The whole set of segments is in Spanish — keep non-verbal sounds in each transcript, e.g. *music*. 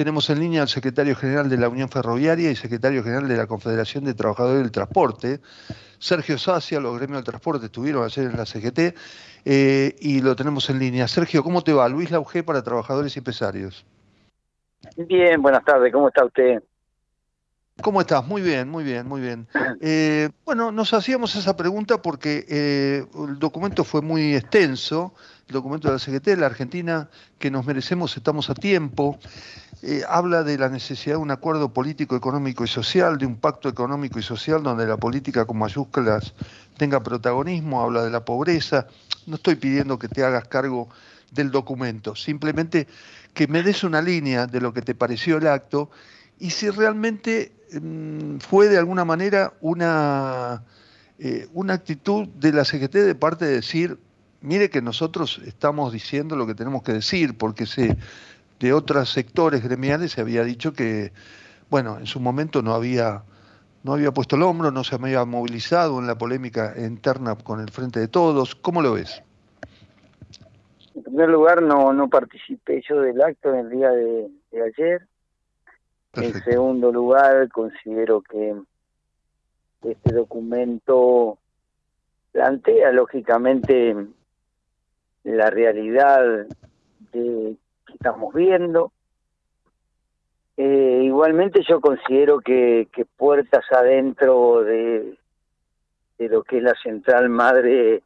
Tenemos en línea al secretario general de la Unión Ferroviaria y secretario general de la Confederación de Trabajadores del Transporte, Sergio Sacia, los gremios del transporte estuvieron ayer en la CGT eh, y lo tenemos en línea. Sergio, ¿cómo te va? Luis Lauge para Trabajadores y Empresarios. Bien, buenas tardes, ¿cómo está usted? ¿Cómo estás? Muy bien, muy bien, muy bien. Eh, bueno, nos hacíamos esa pregunta porque eh, el documento fue muy extenso, el documento de la CGT, la Argentina que nos merecemos, estamos a tiempo, eh, habla de la necesidad de un acuerdo político, económico y social, de un pacto económico y social donde la política con mayúsculas tenga protagonismo, habla de la pobreza. No estoy pidiendo que te hagas cargo del documento, simplemente que me des una línea de lo que te pareció el acto y si realmente mm, fue de alguna manera una, eh, una actitud de la CGT de parte de decir, mire que nosotros estamos diciendo lo que tenemos que decir, porque se, de otros sectores gremiales se había dicho que, bueno, en su momento no había, no había puesto el hombro, no se había movilizado en la polémica interna con el Frente de Todos. ¿Cómo lo ves? En primer lugar, no, no participé yo del acto en el día de ayer. En segundo lugar, considero que este documento plantea lógicamente la realidad de estamos viendo. Eh, igualmente yo considero que, puertas adentro de, de lo que es la central madre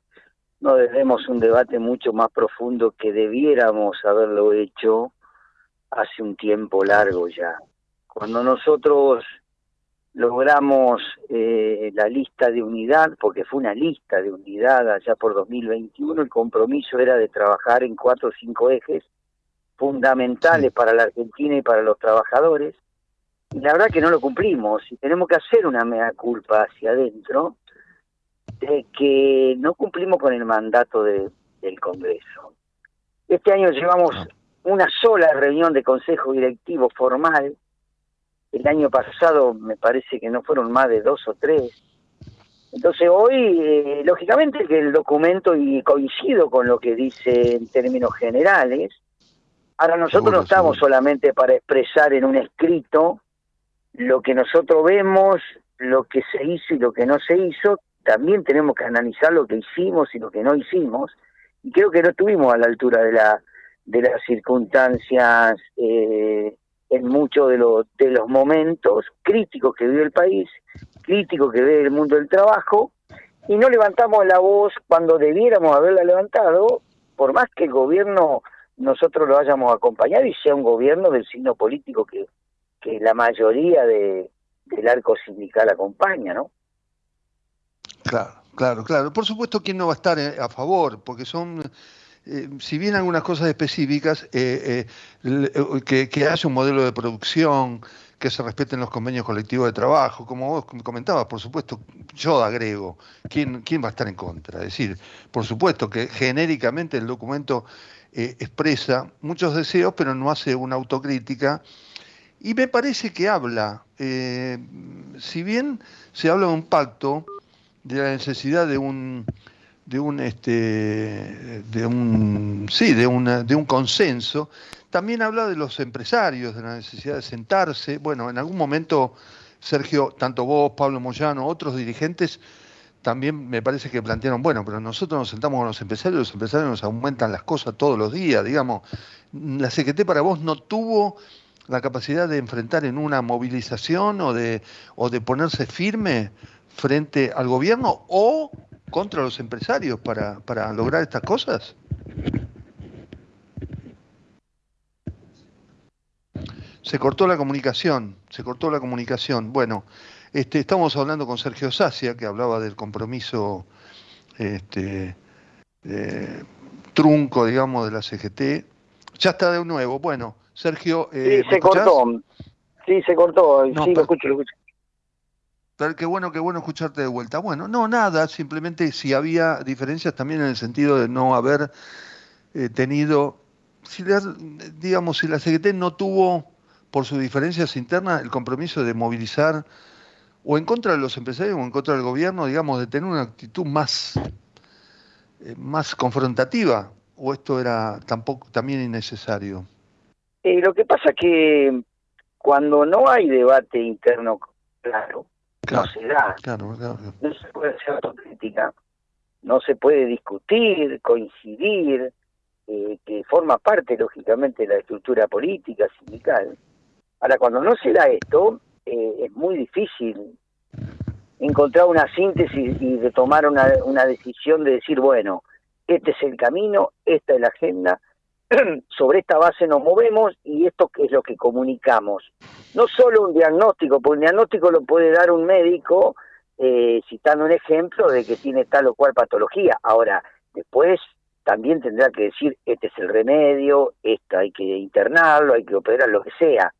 no debemos un debate mucho más profundo que debiéramos haberlo hecho hace un tiempo largo ya. Cuando nosotros logramos eh, la lista de unidad, porque fue una lista de unidad allá por 2021, el compromiso era de trabajar en cuatro o cinco ejes fundamentales para la Argentina y para los trabajadores, y la verdad que no lo cumplimos, y tenemos que hacer una mea culpa hacia adentro de que no cumplimos con el mandato del Congreso. Este año llevamos una sola reunión de consejo directivo formal, el año pasado me parece que no fueron más de dos o tres. Entonces hoy, eh, lógicamente que el documento, y coincido con lo que dice en términos generales, ahora nosotros no estamos solamente para expresar en un escrito lo que nosotros vemos, lo que se hizo y lo que no se hizo, también tenemos que analizar lo que hicimos y lo que no hicimos, y creo que no estuvimos a la altura de la de las circunstancias eh, en muchos de, los de los momentos críticos que vive el país, críticos que vive el mundo del trabajo, y no levantamos la voz cuando debiéramos haberla levantado, por más que el gobierno nosotros lo hayamos acompañado y sea un gobierno del signo político que, la mayoría de, del arco sindical acompaña, ¿no? Claro, claro, claro. Por supuesto, ¿quién no va a estar eh, a favor? Porque son eh, si bien algunas cosas específicas, eh, eh, que, que, haya un modelo de producción, que se respeten los convenios colectivos de trabajo, como vos comentabas, por supuesto, yo agrego, ¿quién, quién va a estar en contra? Es decir, por supuesto que genéricamente el documento expresa muchos deseos, pero no hace una autocrítica. Y me parece que habla, si bien se habla de un pacto, de la necesidad de un de un este de un sí de una de un consenso. También habla de los empresarios de la necesidad de sentarse. Bueno en algún momento Sergio tanto vos Pablo Moyano otros dirigentes también me parece que plantearon bueno pero nosotros nos sentamos con los empresarios los empresarios nos aumentan las cosas todos los días digamos. La CGT para vos no tuvo la capacidad de enfrentar en una movilización o de o de ponerse firme frente al gobierno o contra los empresarios para, para lograr estas cosas? Se cortó la comunicación, se cortó la comunicación. Bueno, este, estamos hablando con Sergio Sacia, que hablaba del compromiso este, trunco, digamos, de la CGT. Ya está de nuevo. Bueno, Sergio. Eh, sí, se cortó. Sí, se cortó. sí, lo escucho, lo escucho. Qué bueno, qué bueno escucharte de vuelta. Bueno, no, nada, simplemente si había diferencias también en el sentido de no haber eh, tenido, digamos, si la CGT no tuvo, por sus diferencias internas, el compromiso de movilizar o en contra de los empresarios o en contra del gobierno, digamos, de tener una actitud más, eh, más confrontativa, o esto era tampoco también innecesario. Eh, lo que pasa que cuando no hay debate interno claro, no se da. No se puede hacer autocrítica, no se puede discutir, coincidir, eh, que forma parte, lógicamente, de la estructura política, sindical. Ahora, cuando no se da esto, eh, es muy difícil encontrar una síntesis y de tomar una, una decisión de decir, bueno, este es el camino, esta es la agenda, *clears throat* sobre esta base nos movemos y esto es lo que comunicamos. No solo un diagnóstico, porque un diagnóstico lo puede dar un médico eh, citando un ejemplo de que tiene tal o cual patología. Ahora, después también tendrá que decir, este es el remedio, esto hay que internarlo, hay que operar, lo que sea.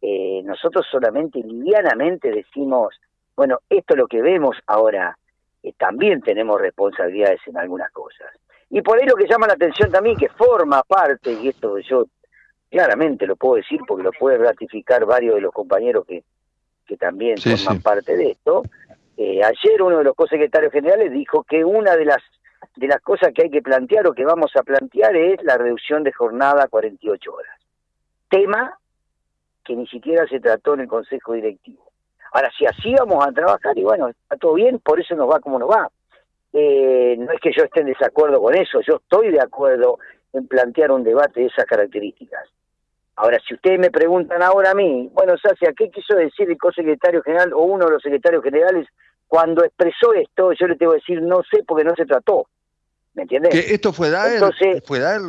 Eh, nosotros solamente livianamente decimos, bueno, esto es lo que vemos ahora, eh, también tenemos responsabilidades en algunas cosas. Y por ahí lo que llama la atención también, que forma parte, y esto yo claramente lo puedo decir porque lo puede ratificar varios de los compañeros que, que también forman parte de esto, eh, ayer uno de los co-secretarios generales dijo que una de las de las cosas que hay que plantear o que vamos a plantear es la reducción de jornada a 48 horas. Tema que ni siquiera se trató en el Consejo Directivo. Ahora, si así vamos a trabajar, y bueno, está todo bien, por eso nos va como nos va. Eh, no es que yo esté en desacuerdo con eso, yo estoy de acuerdo en plantear un debate de esas características. Ahora, si ustedes me preguntan ahora a mí, bueno, Sacia, ¿qué quiso decir el co-secretario general o uno de los secretarios generales cuando expresó esto? Yo le tengo que decir, no sé, porque no se trató. ¿Me entiendes? ¿Que esto fue dar? Entonces, ¿Fue dar?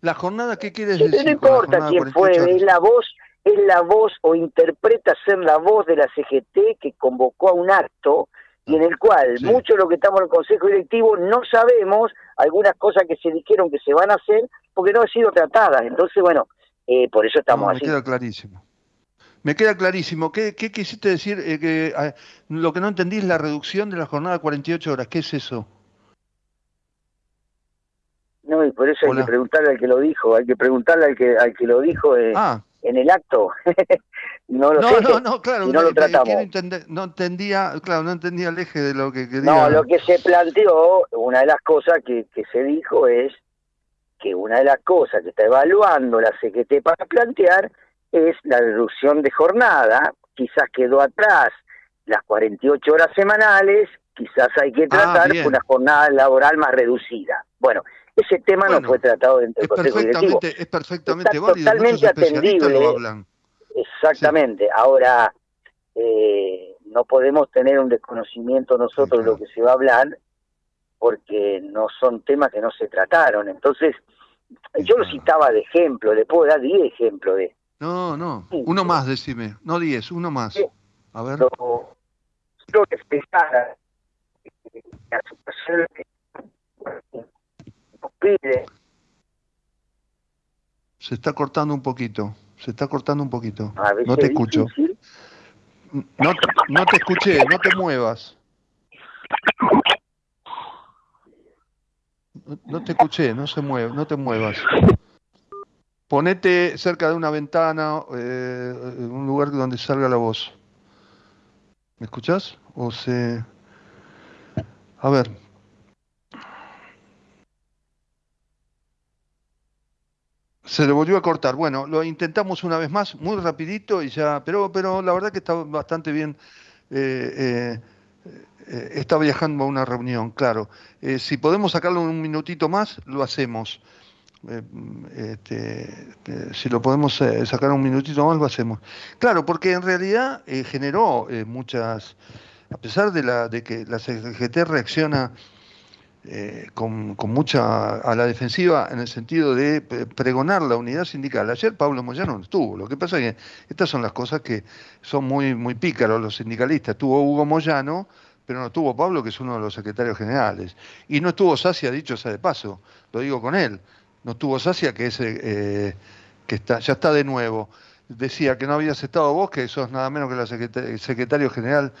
La jornada, ¿qué quiere decir? No importa quién fue, es la voz, es la voz o interpreta ser la voz de la CGT que convocó a un acto y en el cual muchos de los que estamos en el Consejo Directivo no sabemos algunas cosas que se dijeron que se van a hacer porque no han sido tratadas. Entonces, bueno, eh, por eso estamos así. Me queda clarísimo. Me queda clarísimo. ¿Qué, qué quisiste decir? Eh, que ah, Lo que no entendí es la reducción de la jornada a 48 horas. ¿Qué es eso? No, y por eso hay que preguntarle al que lo dijo. Hay que preguntarle al que, al que lo dijo. Eh, ah en el acto. *laughs* no lo sé. No, no, claro, no lo tratamos. no entendía, claro, no entendía el eje de lo que quería. No, lo que se planteó, una de las cosas que, que se dijo es que una de las cosas que está evaluando la CGT para plantear es la reducción de jornada, quizás quedó atrás las 48 horas semanales, quizás hay que ah, tratar una jornada laboral más reducida. Bueno, ese tema no fue tratado dentro del Consejo Directivo. Es perfectamente Está Totalmente atendible. Exactamente. Ahora, eh, no podemos tener un desconocimiento nosotros de lo que se va a hablar porque no son temas que no se trataron. Entonces, yo lo citaba de ejemplo, le puedo dar 10 ejemplos de... No, no, uno más, decime, no 10, uno más. A ver. Lo, que expresara la situación se está cortando un poquito, se está cortando un poquito. No te escucho. No, no te escuché, no te muevas. No te escuché, no se mueve, no te muevas. Ponete cerca de una ventana, eh, un lugar donde salga la voz. ¿Me escuchás? O se... A ver, Se le volvió a cortar. Bueno, lo intentamos una vez más, muy rapidito y ya, pero, pero la verdad que está bastante bien. Eh, eh, está viajando a una reunión, claro. Eh, si podemos sacarlo un minutito más, lo hacemos. Este, si lo podemos sacar un minutito más, lo hacemos. Claro, porque en realidad generó muchas, a pesar de, la, de que la CGT reacciona eh, con, mucha a la defensiva en el sentido de pregonar la unidad sindical. Ayer Pablo Moyano no estuvo. Lo que pasa es que estas son las cosas que son muy, muy pícaros los sindicalistas. Tuvo Hugo Moyano, pero no estuvo Pablo, que es uno de los secretarios generales. Y no estuvo Sacia, dicho sea de paso, lo digo con él. No estuvo Sacia, que, es, eh, que está, ya está de nuevo. Decía que no habías estado vos, que sos nada menos que el secretario general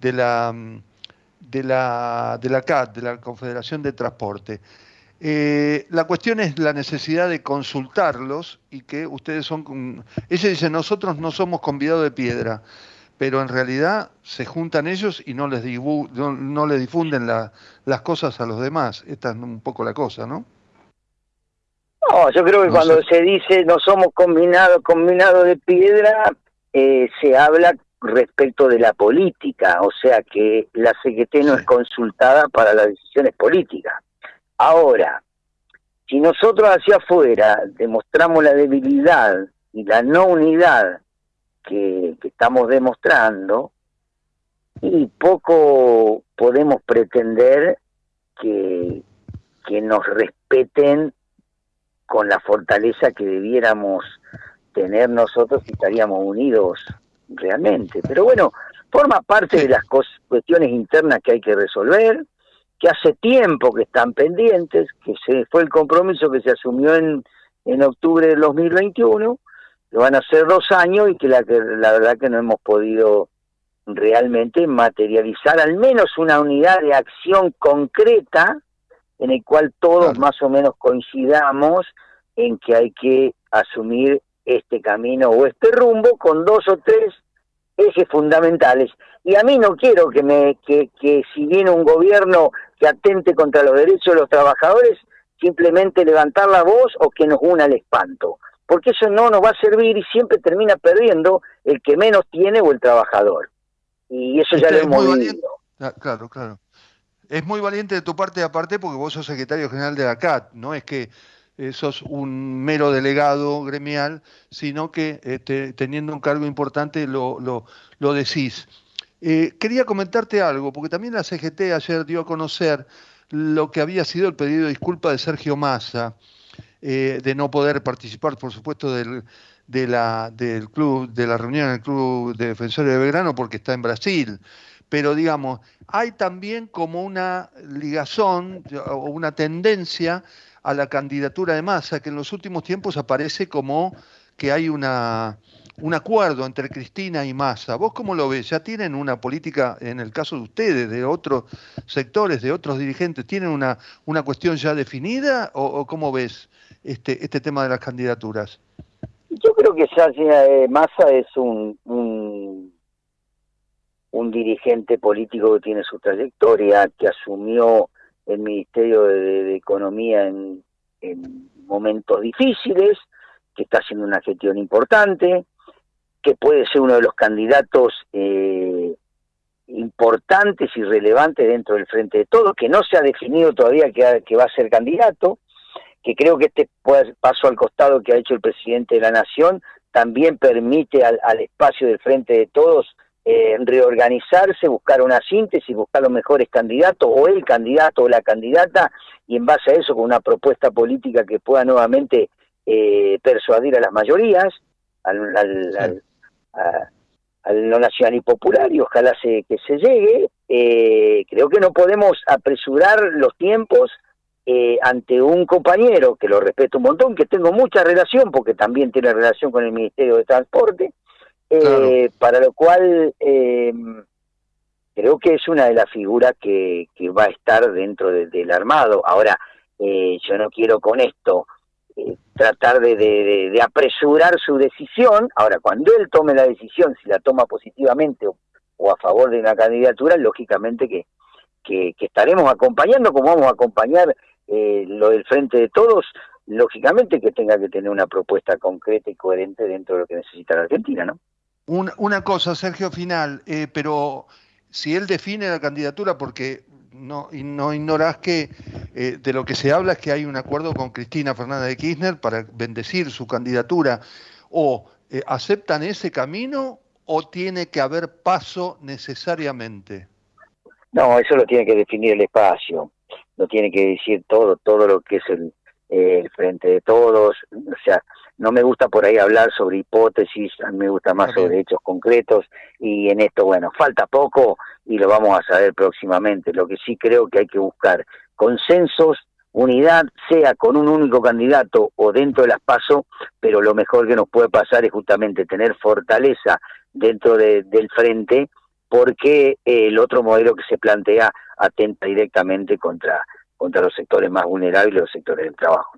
de la mm, de la, de la CAT, de la Confederación de Transporte. Eh, la cuestión es la necesidad de consultarlos y que ustedes son... Ella dice, nosotros no somos convidados de piedra, pero en realidad se juntan ellos y no les, no, le difunden las cosas a los demás. Esta es un poco la cosa, ¿no? No, yo creo que cuando se dice no somos combinados combinado de piedra, eh, se habla respecto de la política, o sea que la CGT no es consultada para las decisiones políticas. Ahora, si nosotros hacia afuera demostramos la debilidad y la no unidad que, estamos demostrando, y poco podemos pretender que, que nos respeten con la fortaleza que debiéramos tener nosotros si estaríamos unidos realmente. Pero bueno, forma parte de las cuestiones internas que hay que resolver, que hace tiempo que están pendientes, que se fue el compromiso que se asumió en, en octubre del 2021, que van a ser dos años y que la, que la verdad que no hemos podido realmente materializar al menos una unidad de acción concreta en el cual todos más o menos coincidamos en que hay que asumir este camino o este rumbo con dos o tres ejes fundamentales. Y a mí no quiero que, me, que, que si viene un gobierno que atente contra los derechos de los trabajadores, simplemente levantar la voz o que nos una el espanto. Porque eso no nos va a servir y siempre termina perdiendo el que menos tiene o el trabajador. Y eso ya lo hemos visto. Ah, claro, claro. Es muy valiente de tu parte aparte porque vos sos secretario general de la CAT, no es que eh, sos un mero delegado gremial, sino que este, teniendo un cargo importante lo, lo, decís. Eh, quería comentarte algo, porque también la CGT ayer dio a conocer lo que había sido el pedido de disculpa de Sergio Massa, eh, de no poder participar, por supuesto, del, de la, del club, de la reunión en el Club de Defensores de Belgrano, porque está en Brasil. Pero digamos, hay también como una ligazón o una tendencia a la candidatura de Massa, que en los últimos tiempos aparece como que hay una, un acuerdo entre Cristina y Massa. ¿Vos cómo lo ves? ¿Ya tienen una política, en el caso de ustedes, de otros sectores, de otros dirigentes, tienen una, una cuestión ya definida o, cómo ves este, este tema de las candidaturas? Yo creo que ya eh, Massa es un, un, un dirigente político que tiene su trayectoria, que asumió el Ministerio de, Economía en, momentos difíciles, que está haciendo una gestión importante, que puede ser uno de los candidatos eh, importantes y relevantes dentro del Frente de Todos, que no se ha definido todavía que, va a ser candidato, que creo que este paso al costado que ha hecho el presidente de la Nación también permite al espacio del Frente de Todos eh, reorganizarse, buscar una síntesis, buscar los mejores candidatos o el candidato o la candidata y en base a eso con una propuesta política que pueda nuevamente eh, persuadir a las mayorías, al, al, lo nacional y popular y ojalá se, que se llegue. Eh, creo que no podemos apresurar los tiempos ante un compañero que lo respeto un montón, que tengo mucha relación porque también tiene relación con el Ministerio de Transporte, eh, para lo cual eh, creo que es una de las figuras que, que va a estar dentro del armado. Ahora, eh, yo no quiero con esto tratar de, de, apresurar su decisión. Ahora, cuando él tome la decisión, si la toma positivamente o, a favor de una candidatura, lógicamente que, que, que, estaremos acompañando, como vamos a acompañar lo del Frente de Todos, lógicamente que tenga que tener una propuesta concreta y coherente dentro de lo que necesita la Argentina, ¿no? Una cosa, Sergio, final, eh, pero si él define la candidatura, porque no, no ignorás que eh, de lo que se habla es que hay un acuerdo con Cristina Fernández de Kirchner para bendecir su candidatura, o eh, aceptan ese camino o tiene que haber paso necesariamente. No, eso lo tiene que definir el espacio, lo tiene que decir todo, todo lo que es el, el frente de todos, o sea, no me gusta por ahí hablar sobre hipótesis, a mí me gusta más sobre hechos concretos y en esto, bueno, falta poco y lo vamos a saber próximamente. Lo que sí creo que hay que buscar consensos, unidad, sea con un único candidato o dentro de las PASO, pero lo mejor que nos puede pasar es justamente tener fortaleza dentro del frente porque el otro modelo que se plantea atenta directamente contra, contra los sectores más vulnerables y los sectores del trabajo.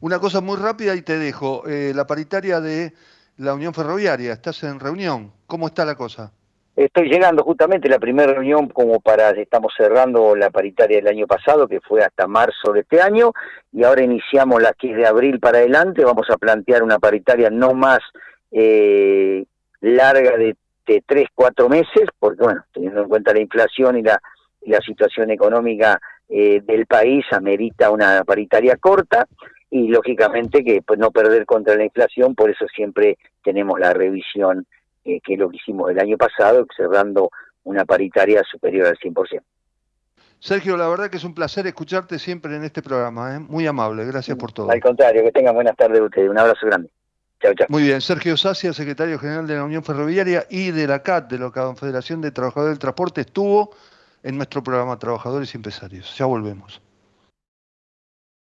Una cosa muy rápida y te dejo. Eh, la paritaria de la Unión Ferroviaria, estás en reunión. ¿Cómo está la cosa? Estoy llegando justamente la primera reunión como para, estamos cerrando la paritaria del año pasado, que fue hasta marzo de este año, y ahora iniciamos la que es de abril para adelante, vamos a plantear una paritaria no más eh, larga de, tres, cuatro meses, porque bueno, teniendo en cuenta la inflación y la, la situación económica eh, del país, amerita una paritaria corta, y lógicamente que pues no perder contra la inflación, por eso siempre tenemos la revisión que es lo que hicimos el año pasado, cerrando una paritaria superior al 100%. Sergio, la verdad que es un placer escucharte siempre en este programa, ¿eh? muy amable, gracias por todo. Al contrario, que tengan buenas tardes ustedes, un abrazo grande. Chao, chao. Muy bien, Sergio Sacia, secretario general de la Unión Ferroviaria y de la CAT, de la Confederación de Trabajadores del Transporte, estuvo en nuestro programa Trabajadores y Empresarios. Ya volvemos.